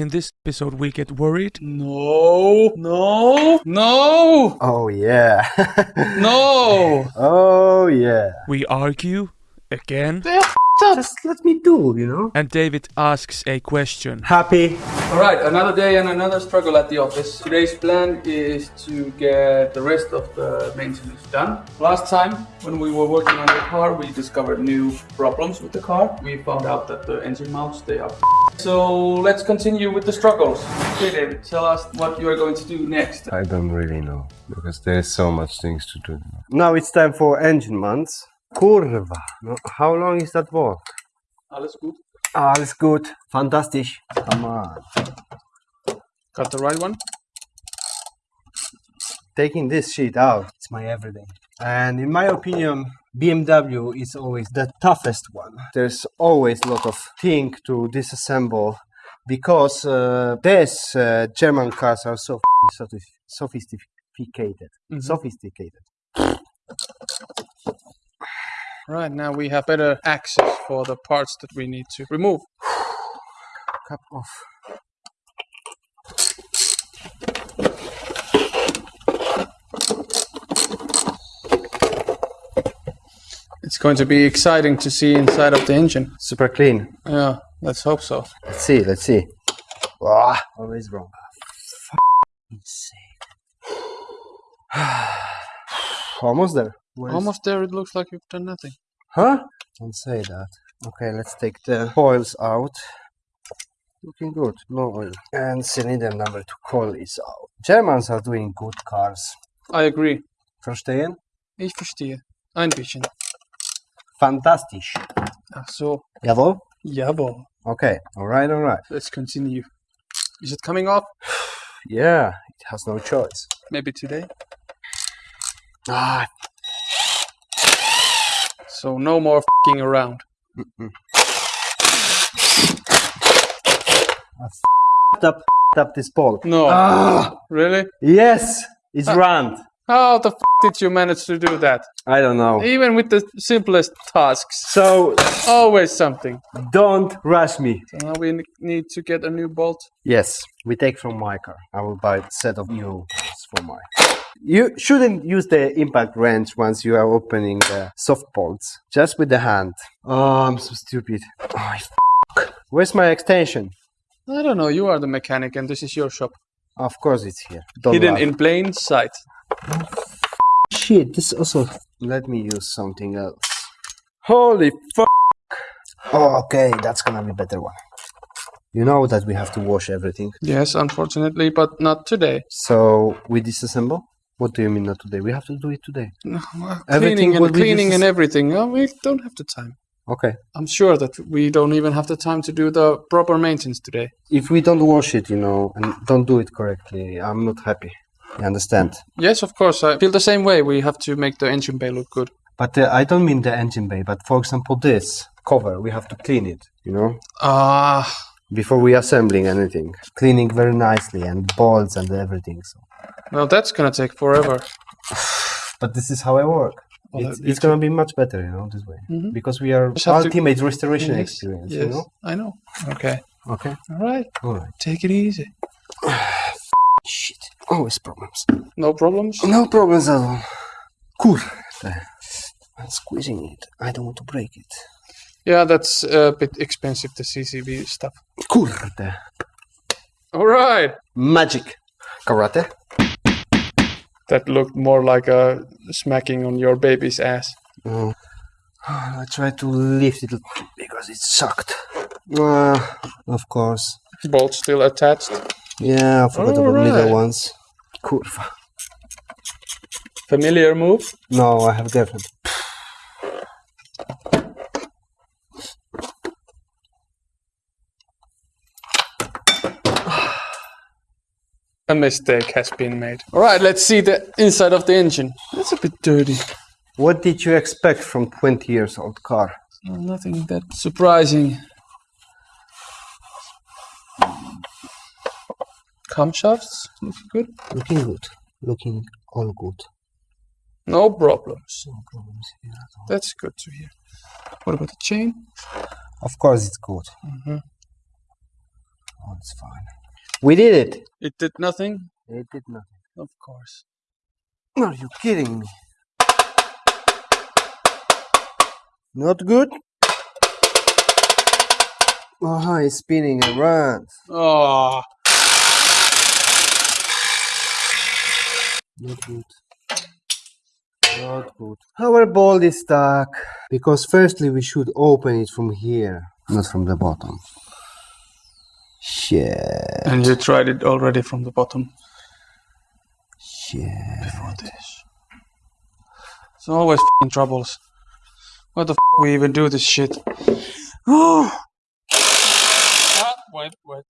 In this episode, we get worried. No, no, no, Oh yeah. no. oh yeah. We argue again. Just let me do, you know. And David asks a question. Happy. All right, another day and another struggle at the office. Today's plan is to get the rest of the maintenance done. Last time, when we were working on the car, we discovered new problems with the car. We found out that the engine mounts, they are So let's continue with the struggles. Okay, David, tell us what you are going to do next. I don't really know because there's so much things to do. Now it's time for engine mounts. Kurva. No, How long is that walk? Alles gut? Alles gut. Fantastisch. Come on. Got the right one? Taking this sheet out, it's my everyday. And in my opinion, BMW is always the toughest one. There's always a lot of thing to disassemble because uh, these uh, German cars are so f***ing sophi- sophisticated. Sophisticated. Right, now we have better access for the parts that we need to remove. Cup of It's going to be exciting to see inside of the engine. super clean. Yeah, let's hope so. Let's see, let's see. Ah, always wrong. Sake. Almost there. Where's- Almost there, it looks like you've done nothing. Huh? Don't say that. Okay, let's take the coils out. Looking good, no oil. And cylinder number two coil is out. Germans are doing good cars. I agree. Verstehen? Ich verstehe. Ein bisschen. Fantastisch. Ach so. Jawohl? Jawohl. Okay, alright, alright. Let's continue. Is it coming off? Yeah, it has no choice. Maybe today? Ah, So no more fing around. f***ed up, f***ed up this ball. No. Ah, Really? yes, it's Ah. round. How the f did you manage to do that? I don't know. Even with the simplest tasks. So Always something. don't rush me. So now we need to get a new bolt. Yes, we take from my car. I will buy a set of new bolts for my. You shouldn't use the impact wrench once you are opening the soft bolts. Just with the hand. Oh, I'm so stupid. Oh, Where's my extension? I don't know. You are the mechanic and this is your shop. Of course it's here. Don't Hidden laugh. in plain sight. Shit, this also. Let me use something else. Holy fuck! Oh, okay, that's gonna be better one. You know that we have to wash everything. Yes, unfortunately, but not today. So we disassemble. What do you mean not today? We have to do it today. No, well, Everything cleaning and cleaning and everything. Oh, we don't have the time. Okay. I'm sure that we don't even have the time to do the proper maintenance today. If we don't wash it, you know, and don't do it correctly, I'm not happy. You understand? Yes, of course. I feel the same way. We have to make the engine bay look good. But uh, I don't mean the engine bay, but for example, this cover, we have to clean it, you know, Ah, before we assembling anything. Cleaning very nicely and bolts and everything. So. Well, that's gonna take forever. But this is how I work. Well, it's it's gonna be much better, you know, this way. Mhm. Because we are have to- ultimate restoration Yes, experience, yes, you know? I know. Okay. Okay. All right. All right. Take it easy. Shit. Always problems. No problems. No problems at all. Kurde. I'm squeezing it. I don't want to break it. Yeah, that's a bit expensive. The CCB stuff. Kurde. All right. Magic. Karate. That looked more like a smacking on your baby's ass. Oh. I tried to lift it because it sucked. Uh, of course. Bolt still attached. Yeah, I forgot about middle Alright. ones. Kurva. Familiar move. No, I have girlfriend. A mistake has been made. All right, let's see the inside of the engine. It's a bit dirty. What did you expect from 20 years old car? Well, nothing that surprising. Camshafts looking good. Looking good. Looking all good. No problems. No problems here at all. That's good to hear. What about the chain? Of course it's good. Mhm. Oh, it's fine. We did it. It did nothing? It did nothing. Of course. Are you kidding me? Not good? Oh, it's spinning around. Oh, Not good. Not good. Our ball is stuck. Because firstly we should open it from here, not from the bottom. Shit. and you tried it already from the bottom Shit. before this. It's always fing troubles. Why the f we even do this shit? Oh. Ah, wait, wait.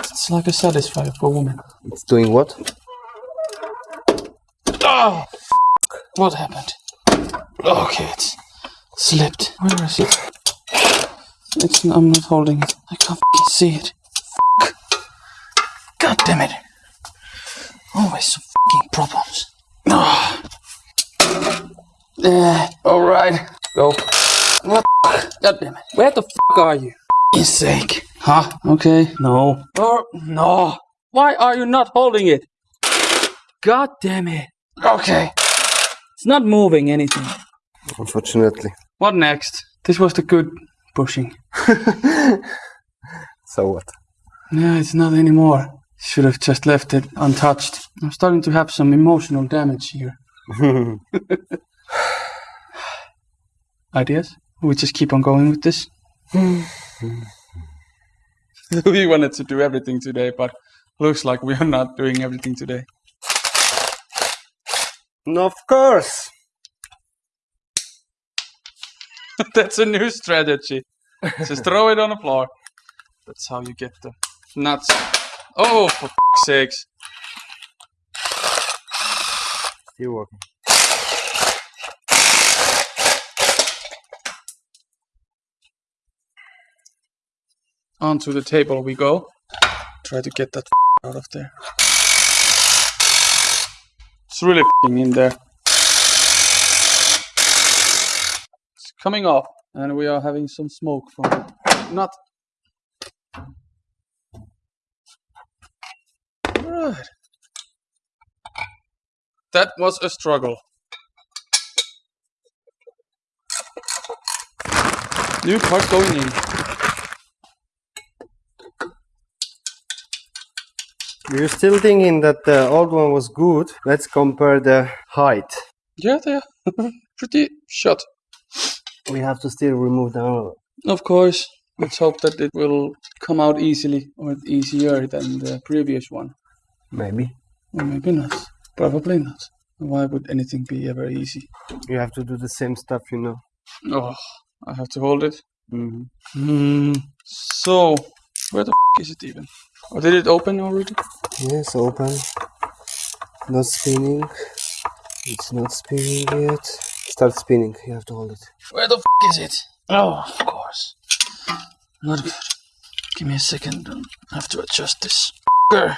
It's like a satisfier for women. It's doing what? Oh, f- what happened? Okay, it's slipped. Where is it? It's. I'm not holding it. I can't see it. F- God damn it! Always some fucking problems. Ah. Yeah. All right. Go. What? God damn it! Where the fuck are you? His sake. Huh? Okay. No. Or no. Why are you not holding it? God damn it. Okay. It's not moving anything. Unfortunately. What next? This was the good pushing. So what? No, it's not anymore. Should have just left it untouched. I'm starting to have some emotional damage here. Ideas? We just keep on going with this? we wanted to do everything today, but looks like we are not doing everything today. of course. That's a new strategy. Just throw it on the floor. That's how you get the nuts. Oh, for f- sakes. Still working. Onto the table we go. Try to get that out of there. It's really in there. Coming off, and we are having some smoke from it. Not. Right. That was a struggle. New part going in. You're still thinking that the old one was good? Let's compare the height. Yeah, they're pretty short. We have to still remove the armor. Of course, let's hope that it will come out easily or easier than the previous one. Maybe. Or maybe not. Probably not. Why would anything be ever easy? You have to do the same stuff, you know. Oh, I have to hold it. Mm-hmm. Hmm. So, where the f- is it even? Or did it open already? Yes, open. Not spinning. It's not spinning yet. Start spinning. You have to hold it. Where the f- is it? Oh, of course. Not good. Give me a second. I have to adjust this. f***er.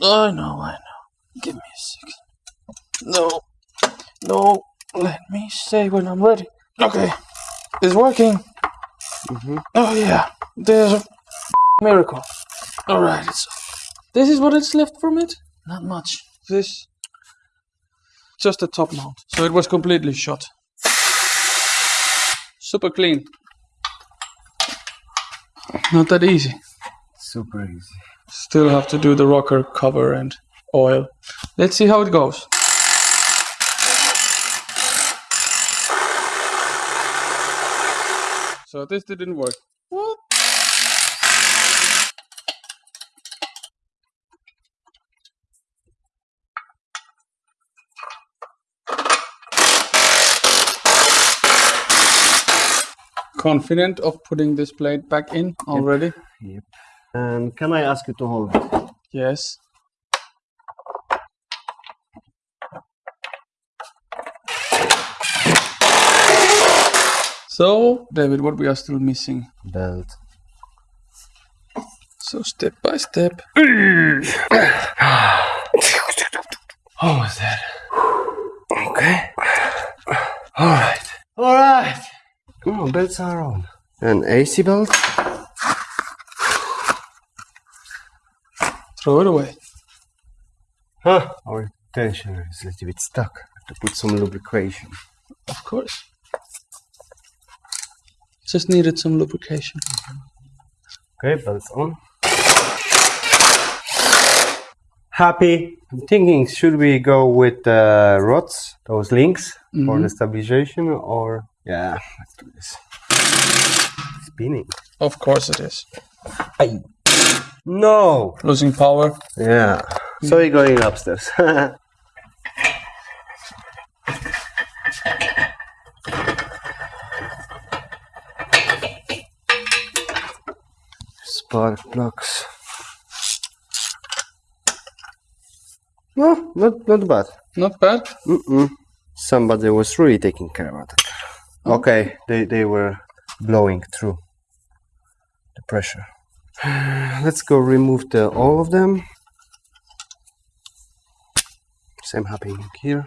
I know, I know. Give me a second. No. No. Let me say when I'm ready. Okay. It's working. Mm-hmm. Oh, yeah. There's a f- miracle. Alright, it's. This is what is left from it? Not much. This. Just a top mount. So it was completely shot. Super clean. Not that easy. Super easy. Still have to do the rocker cover and oil. Let's see how it goes. So this didn't work. What? Confident of putting this plate back in already? Yep. And can I ask you to hold it? Yes. So, David, what we are still missing? Belt. So, step by step. Almost there. Okay. All right. Belts are on. An AC belt. Throw it away. Huh? Our tensioner is a little bit stuck. have to put some lubrication. Of course. Just needed some lubrication. Okay, belts on. Happy. I'm thinking, should we go with the rods, those links, for mm-hmm. the stabilization, or yeah, let's do this. Spinning. Of course it is. No. Losing power. Yeah. So we're going upstairs. Spark plugs. No, not not bad. Not bad. Mm-mm. Somebody was really taking care of it. Oh. Okay, they they were blowing through the pressure. Let's go remove the all of them. Same happening here.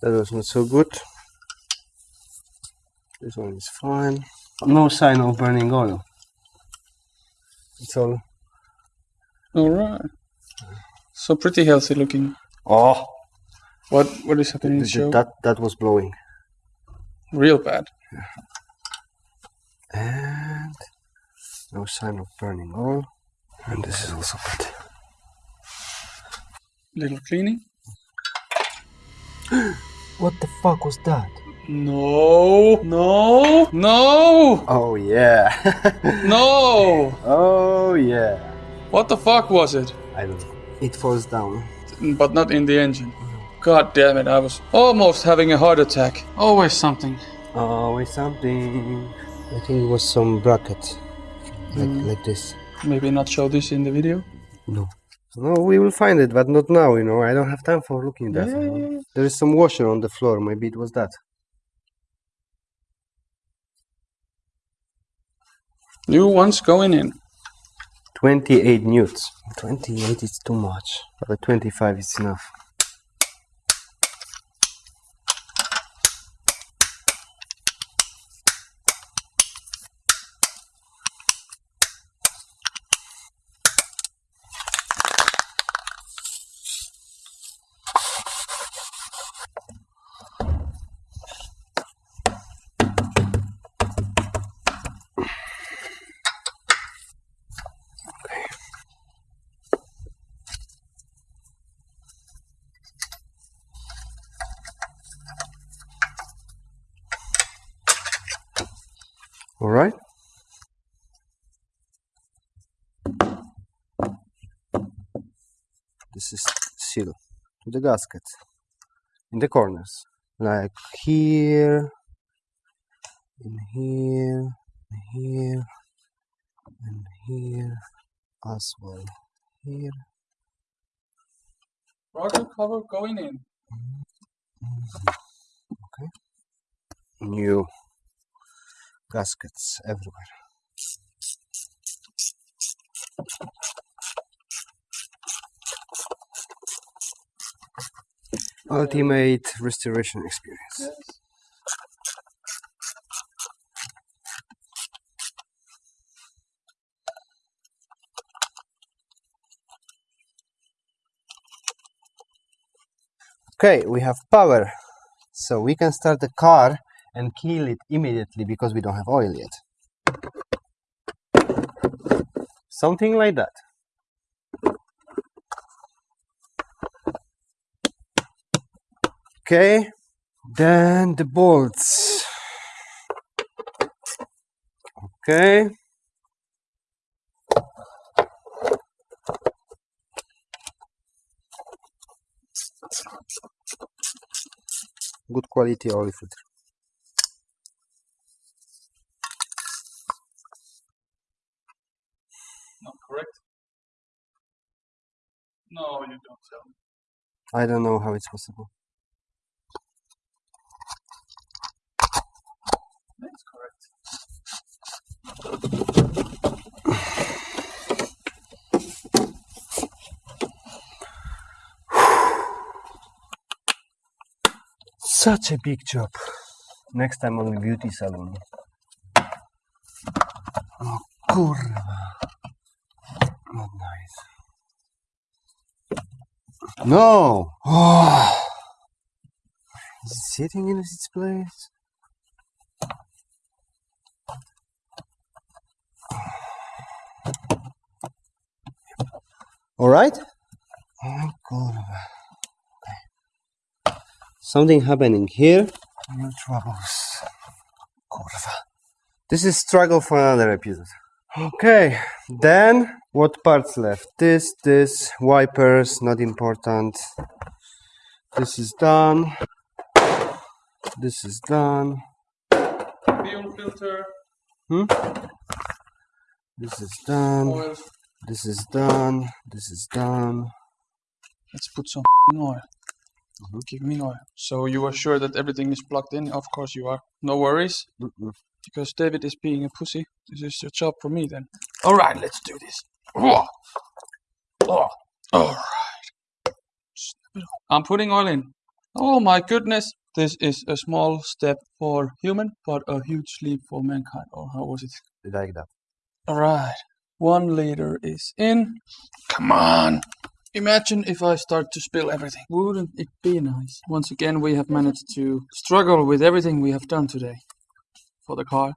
That was not so good. This one is fine. No sign of burning oil. It's all. All right. So pretty healthy looking. Oh, What what is happening? th- that that was blowing. Real bad. And no sign of burning oil. And this is also bad. Little cleaning. What the fuck was that? No. No. No. Oh yeah. No. oh yeah. What the fuck was it? I don't know. It falls down. But not in the engine. God damn it! I was almost having a heart attack. Always something. Always something. I think it was some bracket. Like mm. like this. Maybe not show this in the video. No. No, we will find it, but not now, you know. I don't have time for looking that. Yeah, yeah, yeah. There is some washer on the floor. Maybe it was that. New ones going in. 28 newts. 28 is too much, but 25 is enough. All right. This is seal to the gasket in the corners, like here, in here, in here, and here as well. Here. Rocker cover going in. Okay. New gaskets everywhere. Ultimate restoration experience. Okay, we have power. So we can start the car and kill it immediately because we don't have oil yet. Something like that. Okay, then the bolts. Okay. Good quality oil filter. Not correct. No, you don't tell me. I don't know how it's possible. Such a big job. Next time on the beauty salon. No kurwa. Not nice. No! Oh. Is it sitting in its place? All right. Oh, kurwa. Okay. Something happening here. New troubles. Kurwa. This is struggle for another episode. Okay, then what parts left? This, this, wipers, not important. This is done. This is done. Fuel filter, hmm? This is done. oil. This is done. This is done. Let's put some oil. Mm-hmm. Give me oil. So you are sure that everything is plugged in? Of course you are. No worries. Mm-mm. Because David is being a pussy. This is your job for me then. Alright, let's do this. Oh. Oh. It up. I'm putting oil in. Oh my goodness. This is a small step for human, but a huge leap for mankind. Or how was it? Like that. Alright. One liter is in. Come on. Imagine if I start to spill everything. Wouldn't it be nice? Once again, we have managed to struggle with everything we have done today for the car.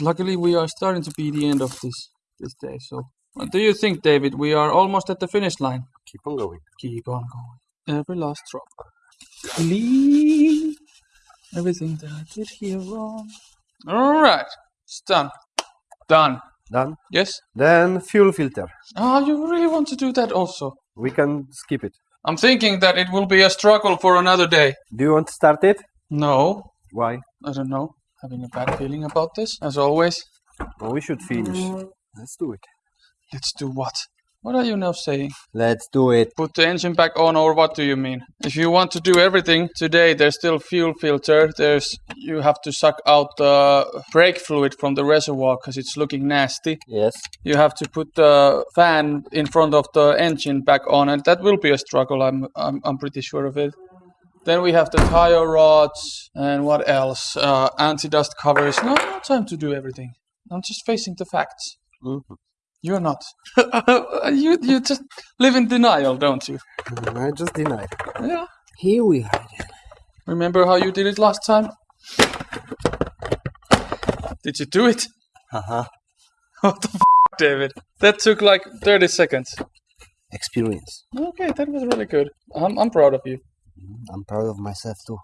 Luckily, we are starting to be the end of this this day. So, what do you think, David? We are almost at the finish line. Keep on going. Keep on going. Every last drop. Clean everything that I did here wrong. All right, it's done. Done. Done. Yes. Then fuel filter. Ah, you really want to do that also? We can skip it. I'm thinking that it will be a struggle for another day. Do you want to start it? No, Why? I don't know. Having a bad feeling about this, as always. Well, we should finish. Let's do it. Let's do what? What are you now saying? Let's do it. Put the engine back on, or what do you mean? If you want to do everything today, there's still fuel filter. There's you have to suck out the brake fluid from the reservoir because it's looking nasty. Yes. You have to put the fan in front of the engine back on, and that will be a struggle. I'm I'm, I'm pretty sure of it. Then we have the tire rods and what else? Uh, anti-dust covers. No, no time to do everything. I'm just facing the facts. Mhm. You're not. you you just live in denial, don't you? I just denied. Yeah. Here we are. Remember how you did it last time? Did you do it? Uh-huh. What the f- David? That took like 30 seconds. Experience. Okay, that was really good. I'm, I'm proud of you. I'm proud of myself too.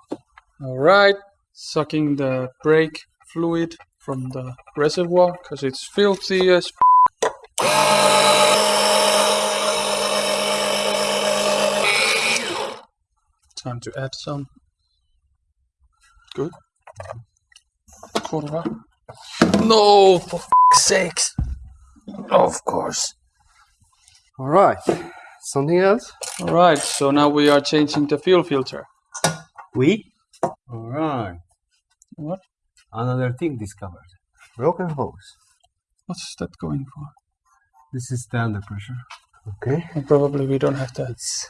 All right, sucking the brake fluid from the reservoir because it's filthy as. Time to add some. Good. Kurwa. No, for f- sakes. Of course. All right. Something else? All right, so now we are changing the fuel filter. We? All right. What? Another thing discovered. Broken hose. What's that going for? This is the under pressure. Okay. Well, probably we don't have that. It's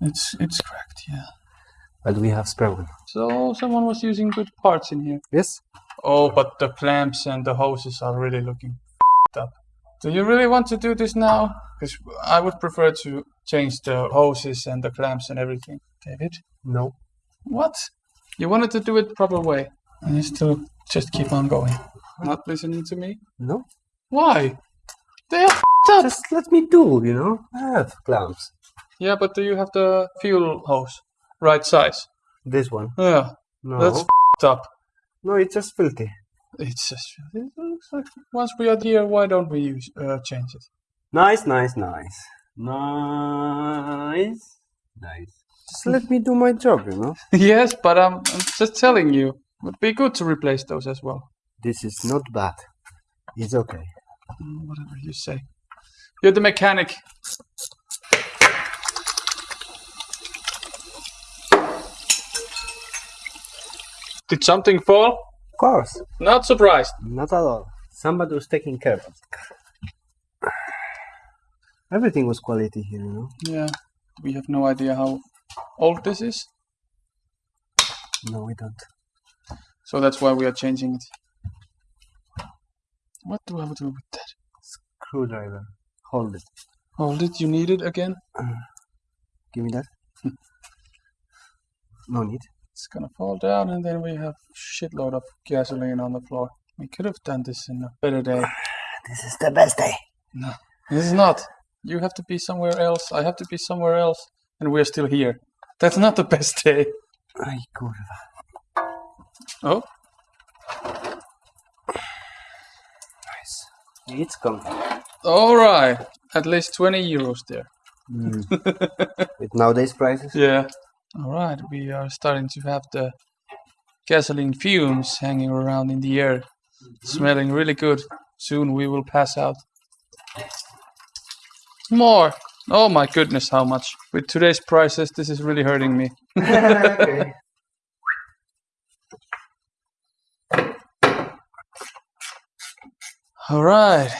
It's it's cracked, yeah. but we have spare one. So someone was using good parts in here. Yes? Oh, but the clamps and the hoses are really looking up. Do you really want to do this now? Because I would prefer to change the hoses and the clamps and everything. David? No. What? You wanted to do it proper way, and you still just keep on going. Not listening to me? No. Why? Just let me do, you know? I have clamps. Yeah, but do you have the fuel hose? Right size? This one. Yeah, No. that's up. no, it's just filthy. It's just it looks like once we are here, why don't we use uh, change it? Nice, nice, nice. Nice. Nice. Just let me do my job, you know? yes, but I'm, I'm just telling you, it would be good to replace those as well. This is not bad. It's okay. Mm, Whatever you say. You're the mechanic. Did something fall? Of course. Not surprised. Not at all. Somebody was taking care of it. Everything was quality here, you know? Yeah, we have no idea how old this is, No, we don't. so that's why we are changing it. What do I have to do with that? Screwdriver. Hold it. Hold it, you need it again? Give me that. no need. It's gonna fall down, and then we have shitload of gasoline on the floor. We could have done this in a better day. This is the best day. No, this is not. You have to be somewhere else. I have to be somewhere else, and we're still here. That's not the best day. Ay, kurwa. Oh, Nice. It's coming. All right. At least 20 euros there. Mm. With nowadays prices. Yeah. All right. We are starting to have the gasoline fumes hanging around in the air, smelling really good. Soon we will pass out. More. Oh my goodness, how much? With today's prices, this is really hurting me. okay. All right.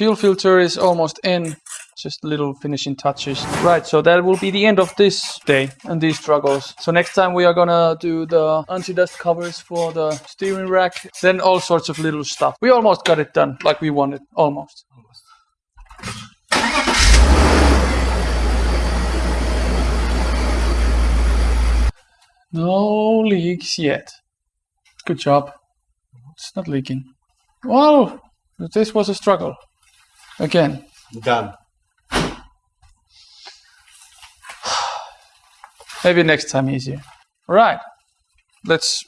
Fuel filter is almost in. Just little finishing touches. Right, so that will be the end of this day and these struggles. So next time we are gonna do the anti-dust covers for the steering rack, then all sorts of little stuff. We almost got it done like we wanted, almost. No leaks yet. Good job. It's not leaking. Wow, this was a struggle. Again. Done. Maybe next time easier. Right. Let's.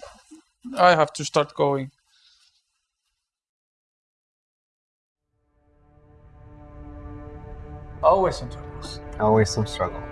I have to start going. Always some troubles. Always some struggle.